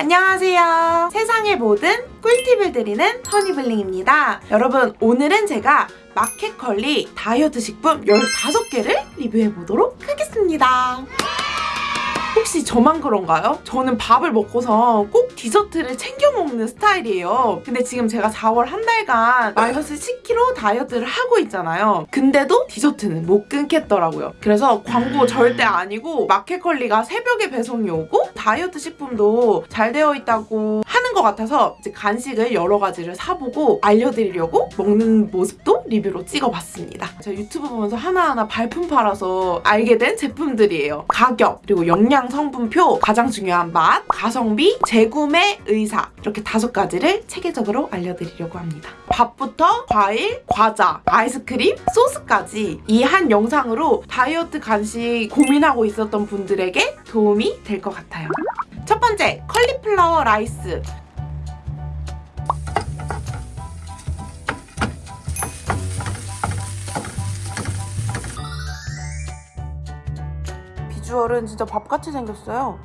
안녕하세요. 세상의 모든 꿀팁을 드리는 허니블링입니다. 여러분 오늘은 제가 마켓컬리 다이어트 식품 15개를 리뷰해보도록 하겠습니다. 혹시 저만 그런가요? 저는 밥을 먹고서 꼭 디저트를 챙겨 먹는 스타일이에요. 근데 지금 제가 4월 한 달간 마이너스 10kg 다이어트를 하고 있잖아요. 근데도 디저트는 못 끊겠더라고요. 그래서 광고 절대 아니고 마켓컬리가 새벽에 배송이 오고 다이어트 식품도 잘 되어 있다고 하는 것 같아서 이제 간식을 여러 가지를 사보고 알려드리려고 먹는 모습도 리뷰로 찍어봤습니다. 제가 유튜브 보면서 하나하나 발품 팔아서 알게 된 제품들이에요. 가격, 그리고 영양 성분표, 가장 중요한 맛, 가성비, 재구매 의사 이렇게 다섯 가지를 체계적으로 알려드리려고 합니다. 밥부터 과일, 과자, 아이스크림, 소스까지 이 한 영상으로 다이어트 간식 고민하고 있었던 분들에게 도움이 될 것 같아요. 첫 번째, 컬리플라워 라이스. 비주얼은 진짜 밥같이 생겼어요.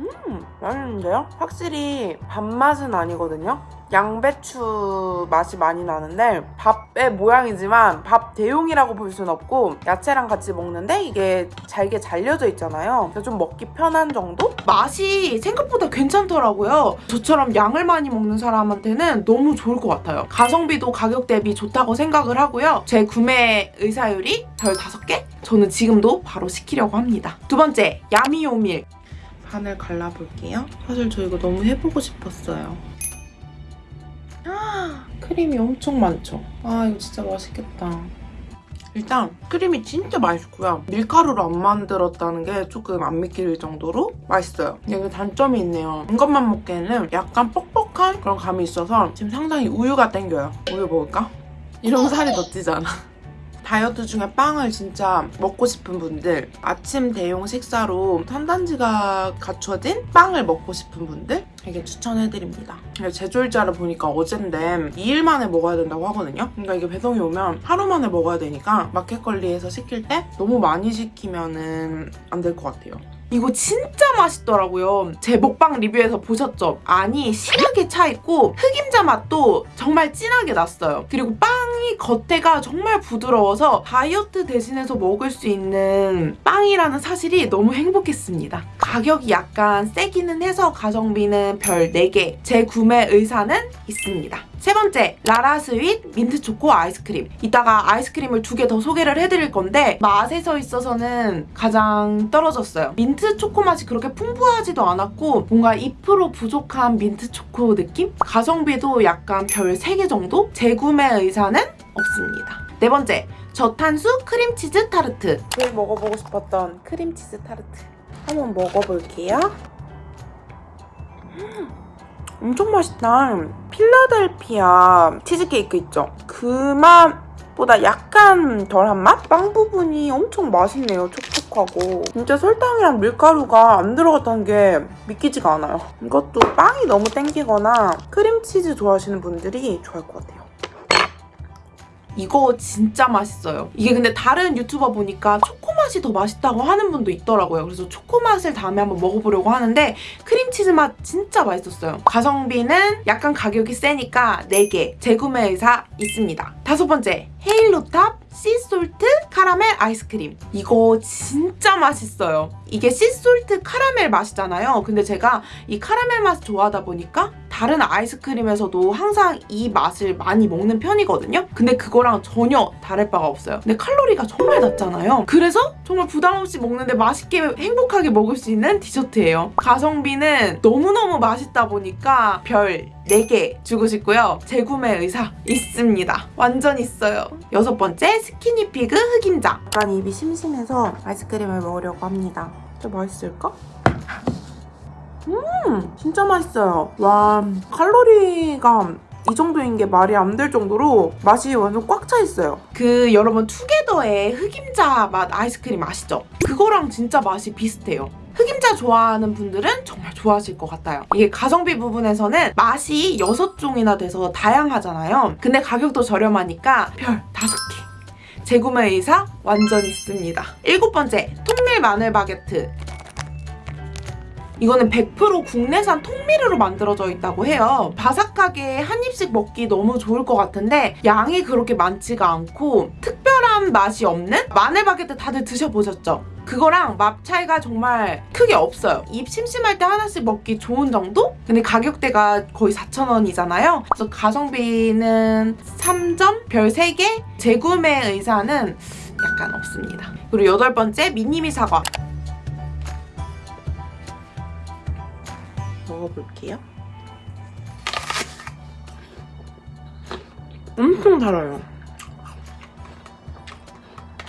음, 맛있는데요? 확실히 밥맛은 아니거든요? 양배추 맛이 많이 나는데 밥의 모양이지만 밥 대용이라고 볼 수는 없고 야채랑 같이 먹는데 이게 잘게 잘려져 있잖아요. 그래서 좀 먹기 편한 정도? 맛이 생각보다 괜찮더라고요. 저처럼 양을 많이 먹는 사람한테는 너무 좋을 것 같아요. 가성비도 가격 대비 좋다고 생각을 하고요. 재구매 의사율이 별 5개? 저는 지금도 바로 시키려고 합니다. 두 번째, 야미오밀. 반을 갈라볼게요. 사실 저 이거 너무 해보고 싶었어요. 크림이 엄청 많죠? 아 이거 진짜 맛있겠다. 일단 크림이 진짜 맛있고요. 밀가루로 안 만들었다는 게 조금 안 믿길 정도로 맛있어요. 여기 단점이 있네요. 이것만 먹기에는 약간 뻑뻑한 그런 감이 있어서 지금 상당히 우유가 땡겨요. 우유 먹을까? 이러면 살이 더 찌잖아. 다이어트 중에 빵을 진짜 먹고 싶은 분들 아침 대용 식사로 탄단지가 갖춰진 빵을 먹고 싶은 분들 되게 추천해드립니다. 제조일자를 보니까 어젠데 2일 만에 먹어야 된다고 하거든요. 그러니까 이게 배송이 오면 하루 만에 먹어야 되니까 마켓컬리에서 시킬 때 너무 많이 시키면 안될 것 같아요. 이거 진짜 맛있더라고요. 제 먹방 리뷰에서 보셨죠? 안이 심하게 차있고 흑임자 맛도 정말 진하게 났어요. 그리고 빵이 겉에가 정말 부드러워서 다이어트 대신해서 먹을 수 있는 빵이라는 사실이 너무 행복했습니다. 가격이 약간 세기는 해서 가성비는 별 4개, 재구매 의사는 있습니다. 세 번째, 라라스윗 민트 초코 아이스크림. 이따가 아이스크림을 두 개 더 소개를 해드릴 건데 맛에서 있어서는 가장 떨어졌어요. 민트 초코 맛이 그렇게 풍부하지도 않았고 뭔가 2% 부족한 민트 초코 느낌? 가성비도 약간 별 3개 정도? 재구매 의사는 없습니다. 네 번째, 저탄수 크림치즈 타르트. 제일 먹어보고 싶었던 크림치즈 타르트. 한번 먹어볼게요. 엄청 맛있다. 필라델피아 치즈케이크 있죠? 그 맛보다 약간 덜한 맛? 빵 부분이 엄청 맛있네요. 촉촉하고. 진짜 설탕이랑 밀가루가 안 들어갔다는 게 믿기지가 않아요. 이것도 빵이 너무 땡기거나 크림치즈 좋아하시는 분들이 좋아할 것 같아요. 이거 진짜 맛있어요. 이게 근데 다른 유튜버 보니까 초코 맛이 더 맛있다고 하는 분도 있더라고요. 그래서 초코 맛을 다음에 한번 먹어보려고 하는데 크림치즈 맛 진짜 맛있었어요. 가성비는 약간 가격이 세니까 4개 재구매 의사 있습니다. 다섯 번째 헤일로탑 sea salt 카라멜 아이스크림. 이거 진짜 맛있어요. 이게 sea salt 카라멜 맛이잖아요. 근데 제가 이 카라멜 맛 좋아하다 보니까 다른 아이스크림에서도 항상 이 맛을 많이 먹는 편이거든요. 근데 그거랑 전혀 다를 바가 없어요. 근데 칼로리가 정말 낮잖아요. 그래서 정말 부담 없이 먹는데 맛있게 행복하게 먹을 수 있는 디저트예요. 가성비는 너무너무 맛있다 보니까 별 4개 주고 싶고요. 재구매 의사 있습니다. 완전 있어요. 여섯 번째 스키니피그 흑임자. 약간 입이 심심해서 아이스크림을 먹으려고 합니다. 진짜 맛있을까? 음 진짜 맛있어요. 와 칼로리가 이 정도인 게 말이 안 될 정도로 맛이 완전 꽉 차 있어요. 그 여러분 투게더의 흑임자 맛 아이스크림 아시죠? 그거랑 진짜 맛이 비슷해요. 흑임자 좋아하는 분들은 정말 좋아하실 것 같아요. 이게 가성비 부분에서는 맛이 6종이나 돼서 다양하잖아요. 근데 가격도 저렴하니까 별 5개. 재구매 의사 완전 있습니다. 일곱 번째, 통밀 마늘 바게트. 이거는 100% 국내산 통밀으로 만들어져 있다고 해요. 바삭하게 한 입씩 먹기 너무 좋을 것 같은데 양이 그렇게 많지가 않고 특별한 맛이 없는 마늘 바게트 다들 드셔보셨죠? 그거랑 맛 차이가 정말 크게 없어요. 입 심심할 때 하나씩 먹기 좋은 정도? 근데 가격대가 거의 4,000원이잖아요. 그래서 가성비는 3점, 별 3개, 재구매 의사는 약간 없습니다. 그리고 여덟 번째 미니미 사과. 먹어볼게요. 엄청 달아요.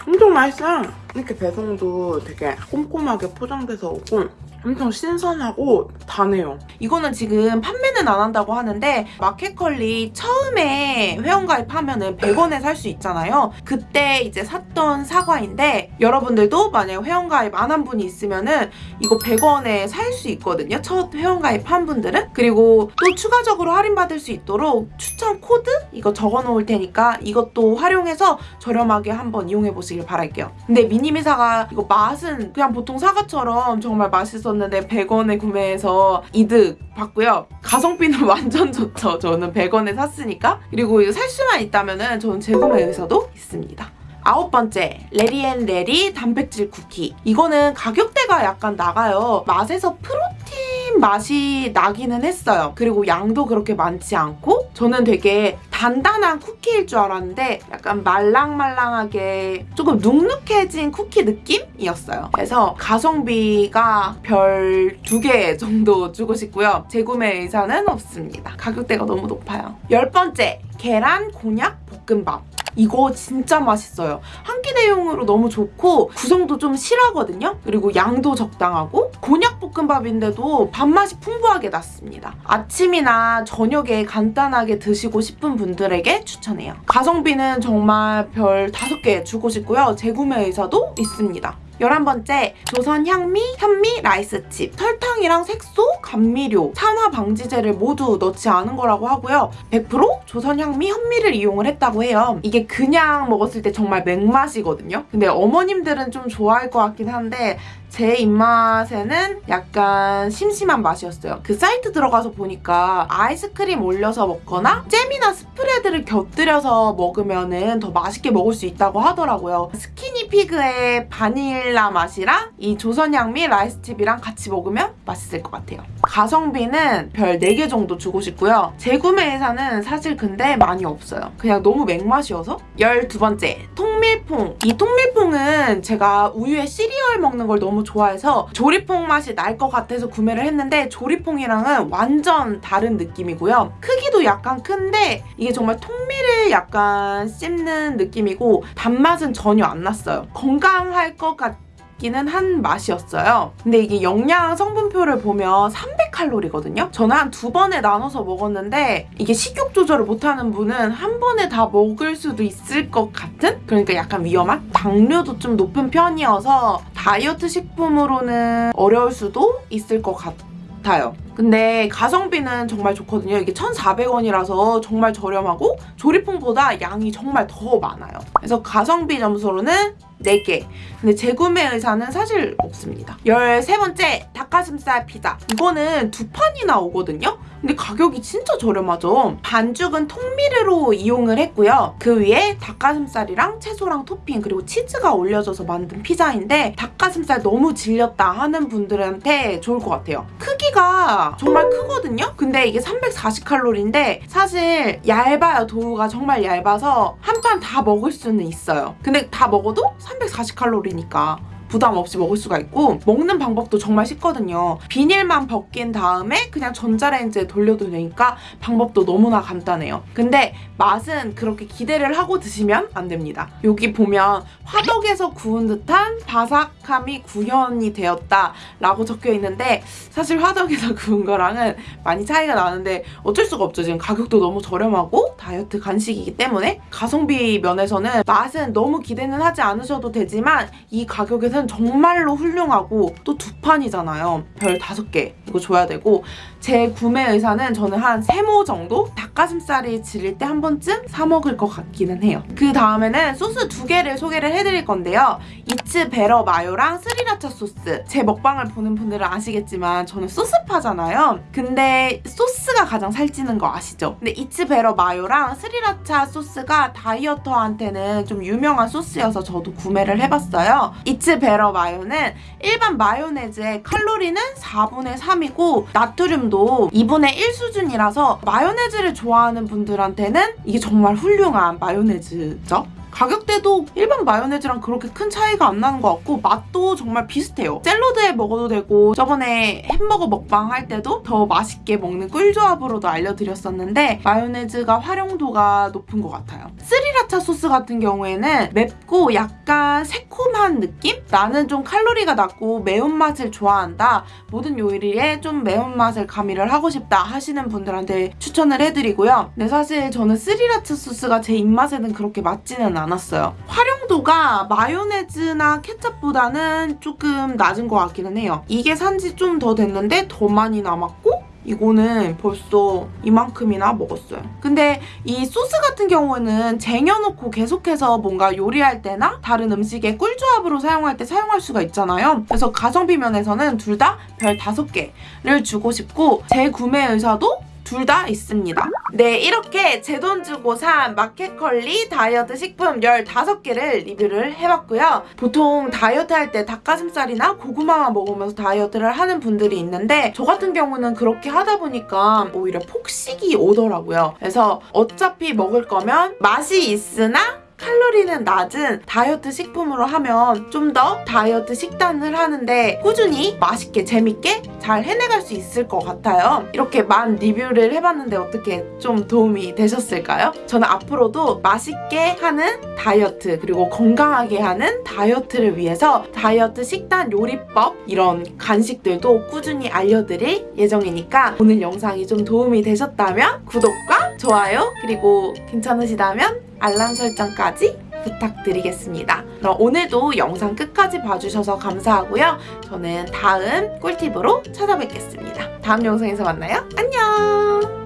엄청 맛있어요. 이렇게 배송도 되게 꼼꼼하게 포장돼서 오고 엄청 신선하고 다네요. 이거는 지금 판매는 안 한다고 하는데 마켓컬리 처음에 회원가입하면은 100원에 살 수 있잖아요. 그때 이제 샀던 사과인데 여러분들도 만약 회원가입 안 한 분이 있으면은 이거 100원에 살 수 있거든요. 첫 회원가입 한 분들은. 그리고 또 추가적으로 할인받을 수 있도록 추천 코드 이거 적어 놓을 테니까 이것도 활용해서 저렴하게 한번 이용해 보시길 바랄게요. 근데 미니미 사과 이거 맛은 그냥 보통 사과처럼 정말 맛있었는데 100원에 구매해서 이득 봤고요. 가성비는 완전 좋죠. 저는 100원에 샀으니까. 그리고 이거 살 수만 있다면 은 저는 재구매 의사도 있습니다. 아홉 번째, 레리앤레리 단백질 쿠키. 이거는 가격대가 약간 나가요. 맛에서 프로틴 맛이 나기는 했어요. 그리고 양도 그렇게 많지 않고 저는 되게 단단한 쿠키일 줄 알았는데 약간 말랑말랑하게 조금 눅눅해진 쿠키 느낌이었어요. 그래서 가성비가 별 두 개 정도 주고 싶고요. 재구매 의사는 없습니다. 가격대가 너무 높아요. 열 번째, 계란 곤약 볶음밥. 이거 진짜 맛있어요. 한 끼 대용으로 너무 좋고 구성도 좀 실하거든요. 그리고 양도 적당하고 곤약 볶음밥인데도 밥맛이 풍부하게 났습니다. 아침이나 저녁에 간단하게 드시고 싶은 분들에게 추천해요. 가성비는 정말 별 5개 주고 싶고요. 재구매 의사도 있습니다. 11번째 조선 향미 현미 라이스칩 설탕이랑 색소, 감미료, 산화 방지제를 모두 넣지 않은 거라고 하고요 100% 조선 향미 현미를 이용을 했다고 해요 이게 그냥 먹었을 때 정말 맹맛이거든요 근데 어머님들은 좀 좋아할 것 같긴 한데 제 입맛에는 약간 심심한 맛이었어요. 그 사이트 들어가서 보니까 아이스크림 올려서 먹거나 잼이나 스프레드를 곁들여서 먹으면 더 맛있게 먹을 수 있다고 하더라고요. 스키니피그의 바닐라 맛이랑 이 조선양미 라이스칩이랑 같이 먹으면 맛있을 것 같아요. 가성비는 별 4개 정도 주고 싶고요. 재구매 의사는 사실 근데 많이 없어요. 그냥 너무 맹맛이어서 12번째 통밀퐁 이 통밀퐁은 제가 우유에 시리얼 먹는 걸 너무 좋아해서 죠리퐁 맛이 날 것 같아서 구매를 했는데 죠리퐁이랑은 완전 다른 느낌이고요. 크기도 약간 큰데 이게 정말 통밀을 약간 씹는 느낌이고 단맛은 전혀 안 났어요. 건강할 것 같... 기는 한 맛이었어요. 근데 이게 영양 성분표를 보면 300칼로리거든요. 저는 한 두 번에 나눠서 먹었는데 이게 식욕 조절을 못하는 분은 한 번에 다 먹을 수도 있을 것 같은? 그러니까 약간 위험한? 당류도 좀 높은 편이어서 다이어트 식품으로는 어려울 수도 있을 것 같아요. 근데 가성비는 정말 좋거든요. 이게 1,400원이라서 정말 저렴하고 조리품보다 양이 정말 더 많아요. 그래서 가성비 점수로는 4개. 근데 재구매 의사는 사실 없습니다. 13번째 닭가슴살 피자. 이거는 두 판이나 오거든요. 근데 가격이 진짜 저렴하죠. 반죽은 통밀으로 이용을 했고요. 그 위에 닭가슴살이랑 채소랑 토핑 그리고 치즈가 올려져서 만든 피자인데 닭가슴살 너무 질렸다 하는 분들한테 좋을 것 같아요. 크기가 정말 크거든요? 근데 이게 340칼로리인데 사실 얇아요. 도우가 정말 얇아서 한 판 다 먹을 수는 있어요. 근데 다 먹어도 340칼로리니까 부담 없이 먹을 수가 있고 먹는 방법도 정말 쉽거든요. 비닐만 벗긴 다음에 그냥 전자레인지에 돌려도 되니까 방법도 너무나 간단해요. 근데 맛은 그렇게 기대를 하고 드시면 안 됩니다. 여기 보면 화덕에서 구운 듯한 바삭함이 구현이 되었다 라고 적혀 있는데 사실 화덕에서 구운 거랑은 많이 차이가 나는데 어쩔 수가 없죠. 지금 가격도 너무 저렴하고 다이어트 간식이기 때문에 가성비 면에서는 맛은 너무 기대는 하지 않으셔도 되지만 이 가격에서는 소스는 정말로 훌륭하고 또 두 판이잖아요. 별 다섯 개 이거 줘야 되고 재구매 의사는 저는 한 세모 정도 닭가슴살이 질릴 때 한 번쯤 사 먹을 것 같기는 해요. 그 다음에는 소스 두 개를 소개를 해드릴 건데요. 잇츠베러 마요랑 스리라차 소스. 제 먹방을 보는 분들은 아시겠지만 저는 소스파잖아요. 근데 소스가 가장 살찌는 거 아시죠? 근데 잇츠베러 마요랑 스리라차 소스가 다이어터한테는 좀 유명한 소스여서 저도 구매를 해봤어요. 잇츠베러 마요는 일반 마요네즈의 칼로리는 4분의 3이고 나트륨도 2분의 1 수준이라서 마요네즈를 좋아하는 분들한테는 이게 정말 훌륭한 마요네즈죠. 가격대도 일반 마요네즈랑 그렇게 큰 차이가 안 나는 것 같고 맛도 정말 비슷해요. 샐러드에 먹어도 되고 저번에 햄버거 먹방 할 때도 더 맛있게 먹는 꿀조합으로도 알려드렸었는데 마요네즈가 활용도가 높은 것 같아요. 스리라차 소스 같은 경우에는 맵고 약간 새콤한 느낌? 나는 좀 칼로리가 낮고 매운맛을 좋아한다. 모든 요리에 좀 매운맛을 가미를 하고 싶다 하시는 분들한테 추천을 해드리고요. 근데 사실 저는 스리라차 소스가 제 입맛에는 그렇게 맞지는 않았어요. 활용도가 마요네즈나 케첩보다는 조금 낮은 것 같기는 해요. 이게 산지 좀 더 됐는데 더 많이 남았고 이거는 벌써 이만큼이나 먹었어요. 근데 이 소스 같은 경우는 쟁여놓고 계속해서 뭔가 요리할 때나 다른 음식에 꿀조합으로 사용할 때 사용할 수가 있잖아요. 그래서 가성비 면에서는 둘 다 별 5개를 주고 싶고 제 구매 의사도 둘 다 있습니다. 네, 이렇게 제 돈 주고 산 마켓컬리 다이어트 식품 15개를 리뷰를 해봤고요. 보통 다이어트 할 때 닭가슴살이나 고구마만 먹으면서 다이어트를 하는 분들이 있는데 저 같은 경우는 그렇게 하다 보니까 오히려 폭식이 오더라고요. 그래서 어차피 먹을 거면 맛이 있으나 칼로리는 낮은 다이어트 식품으로 하면 좀 더 다이어트 식단을 하는데 꾸준히 맛있게 재밌게 잘 해내갈 수 있을 것 같아요. 이렇게 만 리뷰를 해봤는데 어떻게 좀 도움이 되셨을까요? 저는 앞으로도 맛있게 하는 다이어트 그리고 건강하게 하는 다이어트를 위해서 다이어트 식단 요리법 이런 간식들도 꾸준히 알려드릴 예정이니까 오늘 영상이 좀 도움이 되셨다면 구독과 좋아요 그리고 괜찮으시다면 알람 설정까지 부탁드리겠습니다. 그럼 오늘도 영상 끝까지 봐주셔서 감사하고요. 저는 다음 꿀팁으로 찾아뵙겠습니다. 다음 영상에서 만나요. 안녕!